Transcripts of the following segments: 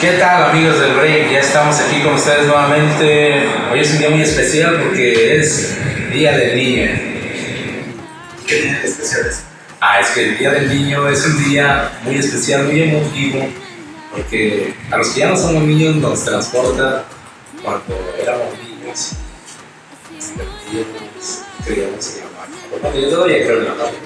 ¿Qué tal amigos del Break? Ya estamos aquí con ustedes nuevamente. Hoy es un día muy especial porque es Día del Niño. ¿Qué día especial es? Ah, es que el Día del Niño es un día muy especial, muy emotivo, porque a los que ya no somos niños nos transporta cuando éramos niños. Creíamos en la magia. Bueno, yo todavía creo en la magia.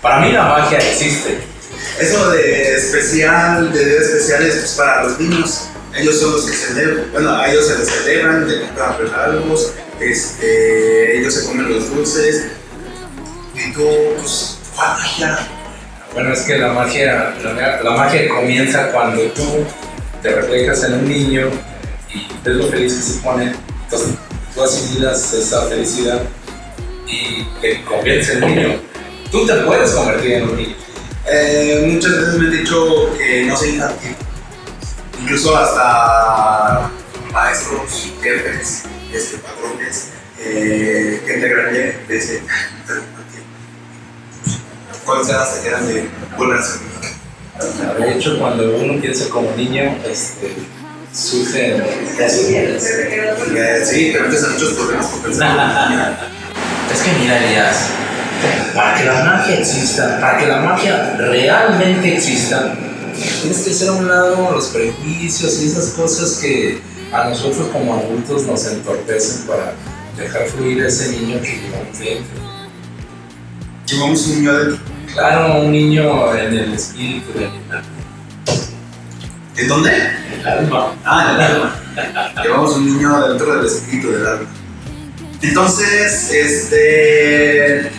Para mí la magia existe. Eso de especial, de días especiales, pues para los niños. Ellos son los que celebran, bueno, a ellos se les celebran, le compran regalos, este, ellos se comen los dulces. Y tú, pues, ¿cuál magia? Bueno, es que la magia, la, la magia comienza cuando tú te reflejas en un niño y ves lo feliz que se pone. Entonces tú asimilas esa felicidad y te conviertes en niño. Tú te puedes convertir en un niño. Eh, muchas veces me han dicho que no soy infantil. Incluso hasta maestros, jefes, este, patrones, eh, gente grande, me dicen, "Tú eres infantil". Cuando se se quedan de volver a ser niño. De hecho, cuando uno piensa como niño, este, surgen posibilidades. Eh, sí, te metes en muchos problemas por pensar como niño. Es que mira, Elías, para que la magia exista, para que la magia realmente exista, tienes que hacer a un lado los prejuicios y esas cosas que a nosotros como adultos nos entorpecen para dejar fluir a ese niño que llevamos dentro. Llevamos un niño adentro. Claro, un niño en el espíritu del alma. ¿En dónde? El alma. Ah, en el alma. Llevamos un niño dentro del espíritu del alma. Entonces, este.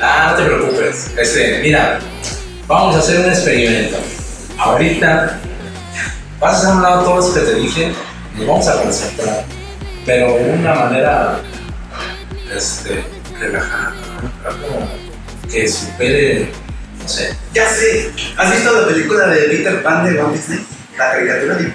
Ah, no te preocupes. Este, mira, vamos a hacer un experimento. Ahorita vas a hacer un lado todo eso que te dije, nos vamos a concentrar, pero de una manera este, relajada, como que supere, no sé. Ya sé. ¿Has visto la película de Peter Pan de Walt Disney? La caricatura de.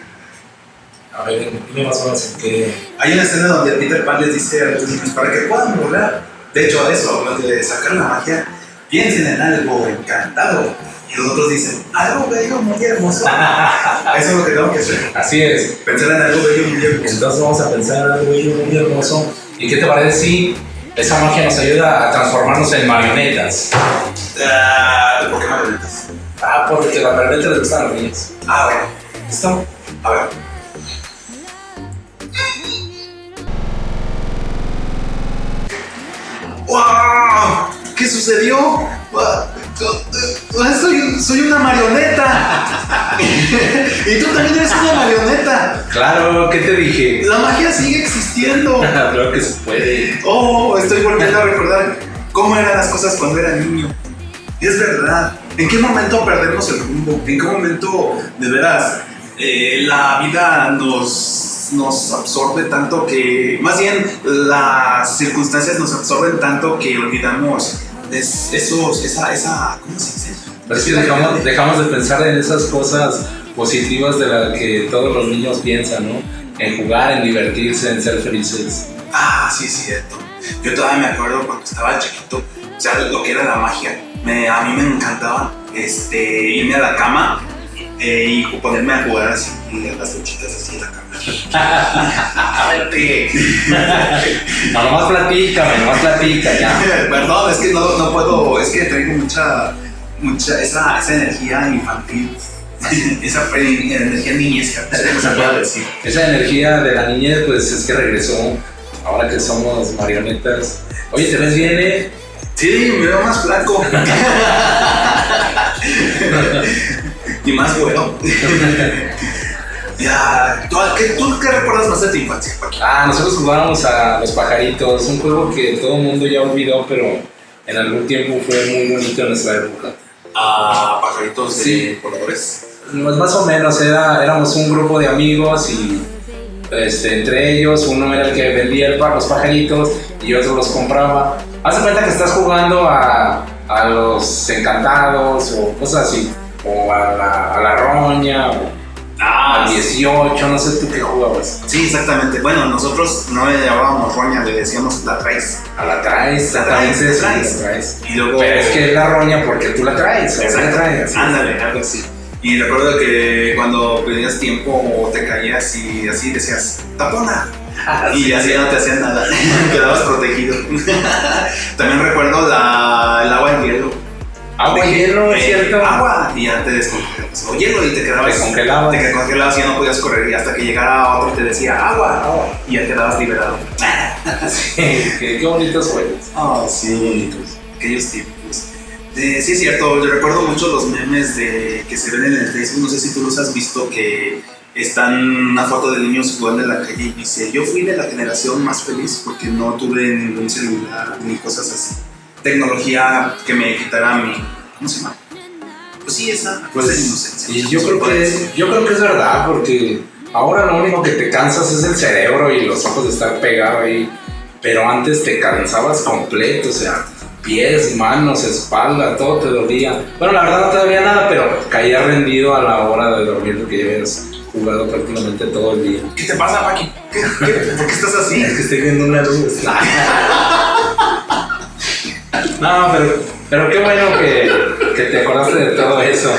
A ver, dime más o menos en qué. Hay una escena donde Peter Pan les dice a los niños para que puedan volar. De hecho, eso, hablando de sacar la magia, piensen en algo encantado. Y los otros dicen, algo bello, muy hermoso. Eso es lo que tengo que hacer. Así es. Pensar en algo bello, muy hermoso. Entonces vamos a pensar en algo bello, muy hermoso. ¿Y qué te parece si esa magia nos ayuda a transformarnos en marionetas? Ah, ¿Por qué marionetas? Ah, porque la marioneta le gustan a los niños. Ah, bueno. ¿Listo? A ver. ¡Wow! ¿Qué sucedió? Soy, soy una marioneta. y tú también eres una marioneta. Claro, ¿qué te dije? La magia sigue existiendo. Creo que se puede. Oh, estoy volviendo a recordar cómo eran las cosas cuando era niño. Y es verdad. ¿En qué momento perdemos el rumbo? ¿En qué momento, de veras, eh, la vida nos, nos absorbe tanto que, más bien, las circunstancias nos absorben tanto que olvidamos es, esos, esa, esa, ¿cómo se dice? Pero es que dejamos, dejamos de pensar en esas cosas positivas de las que todos los niños piensan, ¿no? En jugar, en divertirse, en ser felices. Ah, sí, cierto. Yo todavía me acuerdo cuando estaba chiquito, o sea, lo que era la magia. Me, a mí me encantaba este, irme a la cama eh, y ponerme a jugar así, y las luchitas así en la cama. No, nomás platícame, nomás platica ya. Perdón, es que no, no puedo, es que traigo mucha, mucha, esa, esa energía infantil, esa energía niñesca, se puede decir. Esa energía de la niñez, pues es que regresó. Ahora que somos marionetas. Oye, ¿te ves bien, eh? Sí, me veo más flaco. y más bueno. ya, ¿tú, qué, ¿tú qué recuerdas más de tu infancia? Ah, nosotros jugábamos a los pajaritos, un juego que todo el mundo ya olvidó, pero en algún tiempo fue muy bonito en nuestra época. A pajaritos de Sí. voladores. Pues más o menos, era, éramos un grupo de amigos y este, entre ellos uno era el que vendía el pa- los pajaritos y otro los compraba. Haz de cuenta que estás jugando a, a los encantados o cosas así, o a la, a la roña, o al 18, no sé tú qué jugabas. Sí, exactamente. Bueno, nosotros no le llamábamos roña, le decíamos la traes. A la traes, La traes, la traes. la traes. Y luego. Pero es que es la roña porque tú la traes, o la traes. Ándale, algo así. Y recuerdo que cuando pedías tiempo o te caías y así decías, tapona. y así ya no te hacían nada, quedabas protegido. También recuerdo la, Agua y hielo, es Eh, cierto. Agua y ya te descongelabas. O hielo y te quedabas. Te congelabas. Te congelabas y ya no podías correr. Y hasta que llegara otro y te decía agua, agua. Y ya quedabas liberado. Sí, qué, qué bonitos juegos. Ah, sí. Aquellos tiempos. Eh, sí, es cierto. Yo recuerdo mucho los memes de, que se ven en el Facebook. No sé si tú los has visto. Que están una foto de niños jugando en la calle y dice: Yo fui de la generación más feliz porque no tuve ningún celular ni cosas así. Tecnología que me quitara mi. ¿Cómo se llama? Pues sí, esa. Pues, esa inocencia. Y yo creo que yo creo que es verdad, porque ahora lo único que te cansas es el cerebro y los ojos de estar pegado ahí. Pero antes te cansabas completo, o sea, pies, manos, espalda, todo te dolía. Bueno, la verdad no te dolía nada, pero caía rendido a la hora de dormir porque ya habías jugado prácticamente todo el día. ¿Qué te pasa, Paqui? ¿Qué, qué, ¿Por qué estás así? Es que estoy viendo una luz. No, pero, pero qué bueno que, que te acordaste de todo eso.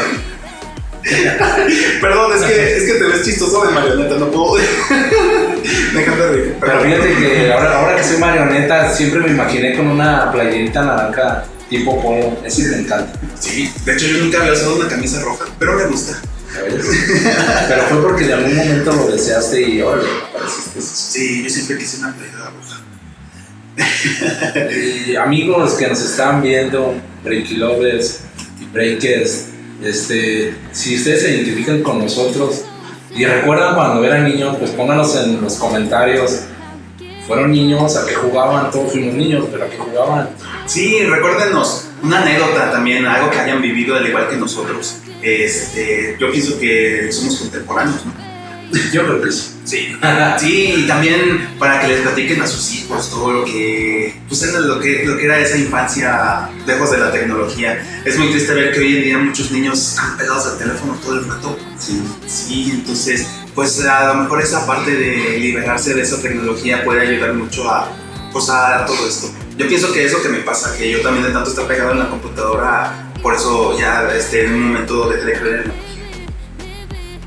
Perdón, es que, es que te ves chistoso de marioneta, no puedo. Déjate reír. Pero fíjate que ahora, ahora que soy marioneta, siempre me imaginé con una playerita naranja tipo polo. Eso me encanta. Sí, de hecho yo nunca había usado una camisa roja, pero me gusta. Pero fue porque de algún momento lo deseaste y ahora apareciste. Sí, yo siempre quise una playera roja. Y amigos que nos están viendo, Breaky Lovers y Breakers, este, si ustedes se identifican con nosotros y recuerdan cuando eran niños, pues pónganos en los comentarios. Fueron niños, a qué jugaban, todos fuimos niños, pero a qué jugaban. Sí, recuérdenos una anécdota también, algo que hayan vivido al igual que nosotros. Este, yo pienso que somos contemporáneos, ¿no? Yo creo que sí. Sí. Sí, y también para que les platiquen a sus hijos todo lo que, pues lo que, lo que era esa infancia lejos de la tecnología. Es muy triste ver que hoy en día muchos niños están pegados al teléfono todo el rato. Sí. Sí, entonces, pues a lo mejor esa parte de liberarse de esa tecnología puede ayudar mucho a, pues, a todo esto. Yo pienso que eso que me pasa, que yo también de tanto estar pegado en la computadora, por eso ya este, en un momento dejé de creer en la magia.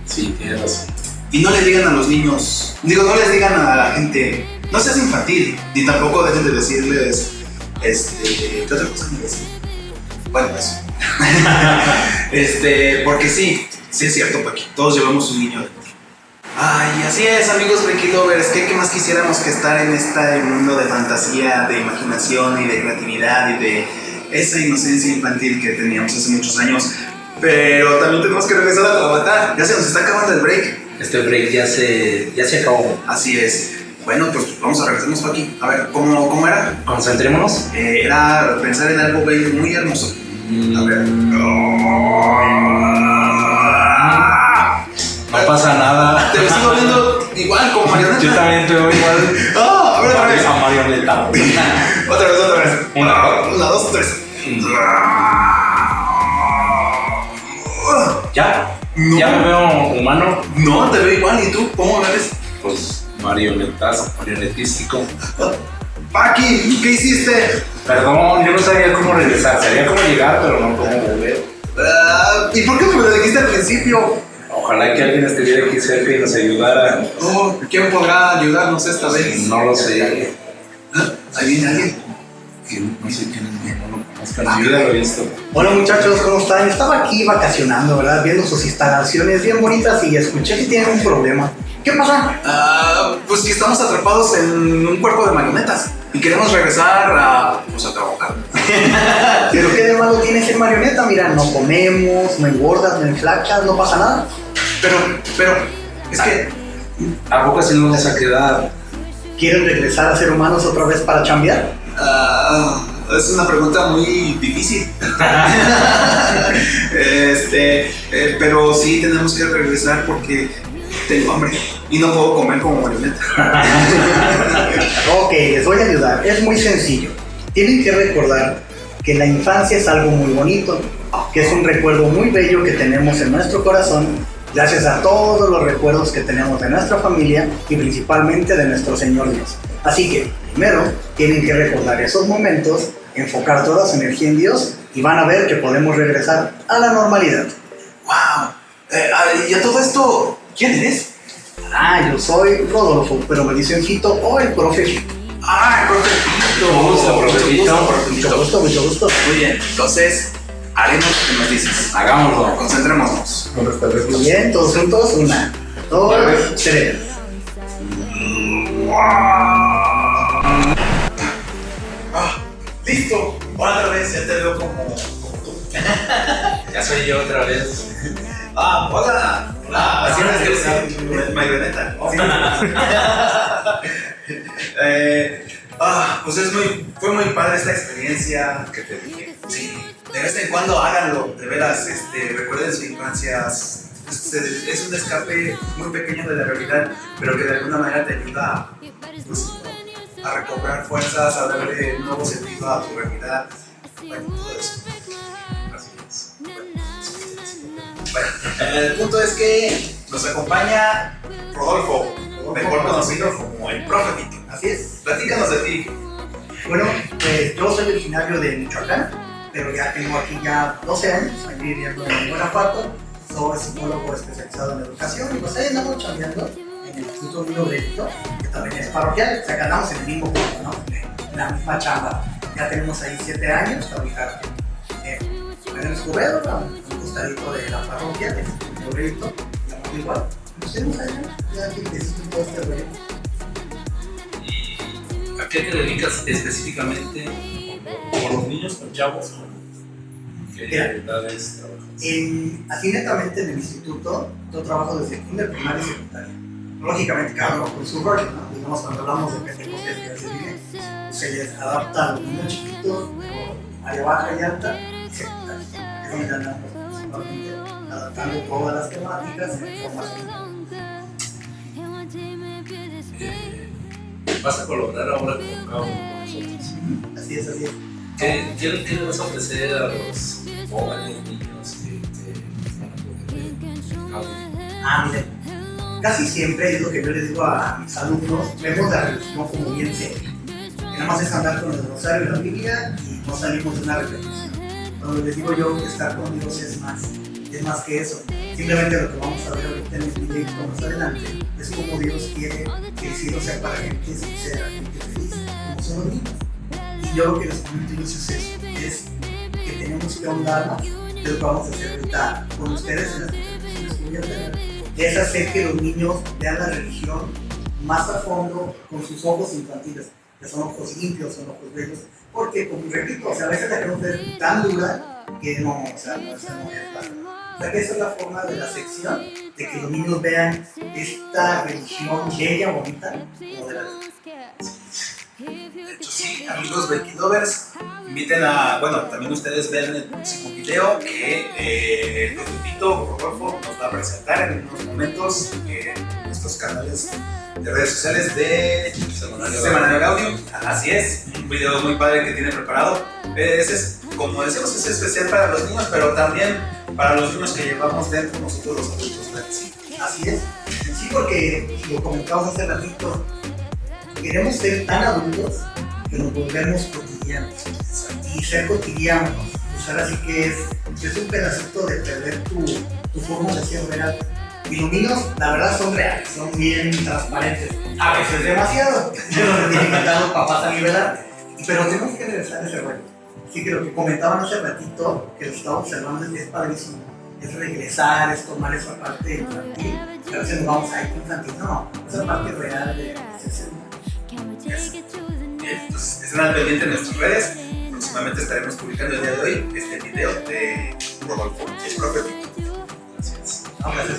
Sí, tienes razón. Y no le digan a los niños, digo, no les digan a la gente, no seas infantil, ni tampoco dejen de decirles, este, ¿qué otra cosa me decían? Bueno, eso. este, porque sí, sí es cierto, Paqui, todos llevamos un niño dentro. Ay, así es, amigos Breaky Lovers, ¿qué, qué más quisiéramos que estar en este mundo de fantasía, de imaginación y de creatividad y de esa inocencia infantil que teníamos hace muchos años? Pero también tenemos que regresar a trabajar, ya se nos está acabando el break. Este break ya se, ya se acabó. Así es. Bueno, pues vamos a regresarnos aquí. A ver, ¿cómo, cómo era? Concentrémonos. Eh, era pensar en algo bello, muy hermoso. A ver. No pasa nada. Te sigo viendo igual como marioneta. Yo también te veo igual. Ah, a ver, otra vez. A marioneta. Otra vez, otra vez. Una. Una, dos, tres. ¿Ya? No. ¿Ya me veo humano? No, te veo igual. ¿Y tú? ¿Cómo me ves? Pues marionetazo, marionetístico. Paqui, ¿qué hiciste? Perdón, yo no sabía cómo regresar. Sabía cómo llegar, pero no cómo volver. Ah, ¿Y por qué me lo dijiste al principio? Ojalá que alguien estuviera aquí cerca y nos ayudara. Oh, ¿Quién podrá ayudarnos esta vez? No lo sé. ¿Ah? ¿Ahí viene alguien? Que No sé quién es, no lo conozco. Ya lo he visto. Hola muchachos, ¿cómo están? Estaba aquí vacacionando, ¿verdad? Viendo sus instalaciones bien bonitas y escuché que tienen un problema. ¿Qué pasa? Ah, pues que estamos atrapados en un cuerpo de marionetas y queremos regresar a, pues, a trabajar. ¿Pero qué de malo tiene ser marioneta? Mira, no comemos, no engordas, no enflacas, no pasa nada. Pero, pero, es que, ¿A poco así nos vamos a quedar? ¿Quieren regresar a ser humanos otra vez para chambear? Ah, es una pregunta muy difícil. este, eh, pero sí tenemos que regresar porque tengo hambre y no puedo comer como marioneta. Ok, les voy a ayudar. Es muy sencillo. Tienen que recordar que la infancia es algo muy bonito, que es un recuerdo muy bello que tenemos en nuestro corazón, gracias a todos los recuerdos que tenemos de nuestra familia y principalmente de nuestro Señor Dios. Así que, primero, tienen que recordar esos momentos, enfocar toda su energía en Dios y van a ver que podemos regresar a la normalidad. ¡Wow! Eh, y a todo esto, ¿quién eres? Ah, yo soy Rodolfo, pero me dicen Fito o el profe Fito. Ah, el profe Fito. Gusto, profe Fito. Mucho gusto, mucho gusto. Muy bien, entonces, haremos lo que nos dices. Hagámoslo. Concentrémonos. Muy bien, todos juntos. Una, dos, tres. Ah, listo. Otra vez ya te veo como, tú. Ya soy yo otra vez. Ah, hola. Hola. Así Ah, es marioneta. Eh, ah, pues es muy, fue muy padre esta experiencia que te dije. Sí, de vez en cuando háganlo, de veras, este, recuerden su infancia. Es, es un escape muy pequeño de la realidad, pero que de alguna manera te ayuda pues, a recobrar fuerzas, a darle un nuevo sentido a tu realidad. Bueno, todo eso. Así es. Bueno, el punto es que nos acompaña Rodolfo, mejor conocido como el profe. Así es. Platícanos de ti. Bueno, pues yo soy originario de Michoacán, pero ya tengo aquí ya 12 años, aquí viviendo en Guanajuato. Soy psicólogo especializado en educación y pues ahí andamos chambeando en el Instituto Vino Brito, que también es parroquial, o sea que andamos en el mismo punto, ¿no? En la misma chamba. Ya tenemos ahí 7 años, trabajar en el Escobedo, a un costadito de la parroquia, del Instituto Brito, y igual. Nos tenemos allá, ya que necesito todo este rollo. ¿Y a qué te dedicas específicamente con los niños, con chavos? ¿Qué edades trabajas? En, así netamente en el instituto, yo trabajo desde kinder, primaria y secundaria. Lógicamente cada uno con su rol, ¿no? Digamos, cuando hablamos de Pentecostés que se vive, pues se les adapta a los niños chiquitos, área baja y alta, y secundaria. Es donde andamos principalmente adaptando todas las temáticas en formación. Eh, vas a colaborar ahora con cada uno de nosotros. Así es, así es. ¿Qué, qué, qué le vas a ofrecer a los jóvenes niños que, que van a poder. Ah, miren, casi siempre es lo que yo les digo a mis alumnos, vemos la religión como bien seria. Nada más es andar con el rosario y la Biblia y no salimos de una reflexión. Cuando les digo yo que estar con Dios es más, es más que eso. Simplemente lo que vamos a ver ahorita en el proyecto más adelante es cómo Dios quiere que el cielo sea para gente sincera, gente feliz, como son los niños. Yo lo que les comento es que tenemos que ahondarnos de lo vamos a hacer ahorita con ustedes en las que es hacer que los niños vean la religión más a fondo con sus ojos infantiles, que son ojos limpios, son ojos bellos, porque, como repito, o sea, a veces la queremos ver tan dura que no, o sea, no, esa no es o sea, que esa es la forma de la sección, de que los niños vean esta religión bella, bonita, como de la hecho, sí, amigos Becky Lovers, inviten a, bueno, también ustedes ven el próximo video que eh, el profetito Rodolfo nos va a presentar en unos momentos en nuestros canales de redes sociales de Semanario Semanario Audio. Así es, un video muy padre que tiene preparado. Eh, Ese es, como decíamos, es especial para los niños, pero también para los niños que llevamos dentro nosotros los adultos. Así es. Sí, porque lo comentamos hace ratito, queremos ser tan adultos que nos volvemos cotidianos. Y ser cotidianos, pues ahora sí que es, un pedacito de perder tu, tu forma de ser real. Y los niños, la verdad, son reales, son bien transparentes. A veces demasiado. Yo lo tienen los papás a nivelar. Pero tenemos que regresar a ese rollo. Así que lo que comentaban hace ratito, que lo estaba observando, es padrísimo. Es regresar, es tomar esa parte infantil. A veces nos vamos a ir infantil. No, esa parte real de de entonces estén al pendiente en nuestras redes. Próximamente estaremos publicando el día de hoy este video de Rodolfo, el profetito. Gracias.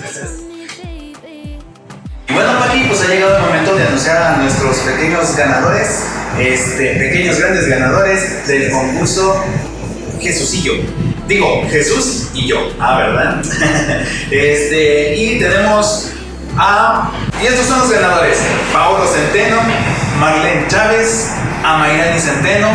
Gracias. Y bueno, Paqui, pues ha llegado el momento de anunciar a nuestros pequeños ganadores, este, pequeños grandes ganadores del concurso yo. Digo, Jesús y yo. Ah, ¿verdad? este, y tenemos a. Y estos son los ganadores: Paolo Centeno, Marlene Chávez, Amairani Centeno,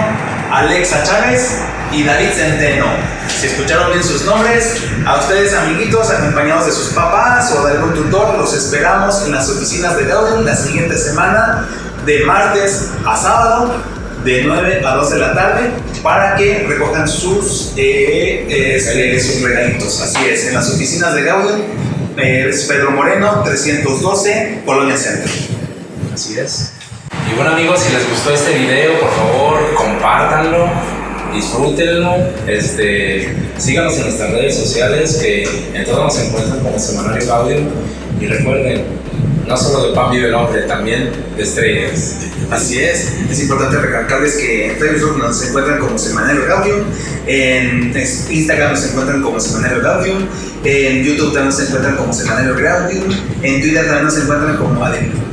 Alexa Chávez y David Centeno. Si escucharon bien sus nombres, a ustedes amiguitos acompañados de sus papás o de algún tutor, los esperamos en las oficinas de Gaudin la siguiente semana, de martes a sábado, de 9 a 12 de la tarde para que recojan sus, eh, este, sus regalitos. Así es, en las oficinas de Gaudium, eh, es Pedro Moreno, 312, Colonia Centro. Así es. Y bueno amigos, si les gustó este video, por favor, compártanlo, disfrútenlo, este, síganos en nuestras redes sociales que en todas nos encuentran como Semanario Gaudium y recuerden, no solo de pan vive el hombre, también de estrellas. Así es, es importante recalcarles que en Facebook nos encuentran como Semanario Gaudium, en Instagram nos encuentran como Semanario Gaudium, en YouTube también nos encuentran como Semanario Gaudium, en Twitter también nos encuentran como Adem.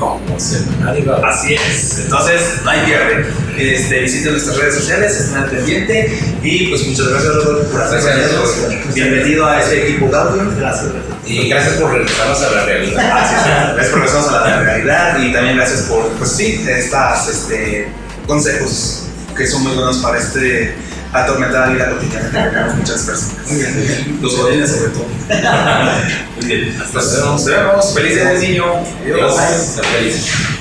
Como Gaudium. Así es, entonces no hay pierde. Este, visiten nuestras redes sociales, estén al pendiente y pues muchas gracias Rodolfo por acompañarnos. Bienvenido a este equipo Gaudium. Gracias. Y gracias por regresarnos a la realidad. Gracias por regresarnos a la realidad y también gracias por, pues sí, estas este, consejos que son muy buenos para este atormentada vida cotidiana que tenemos muchas personas. Muy bien, los jóvenes sobre todo. Muy bien, hasta Nos vemos. Vemos. Felices niño. Adiós.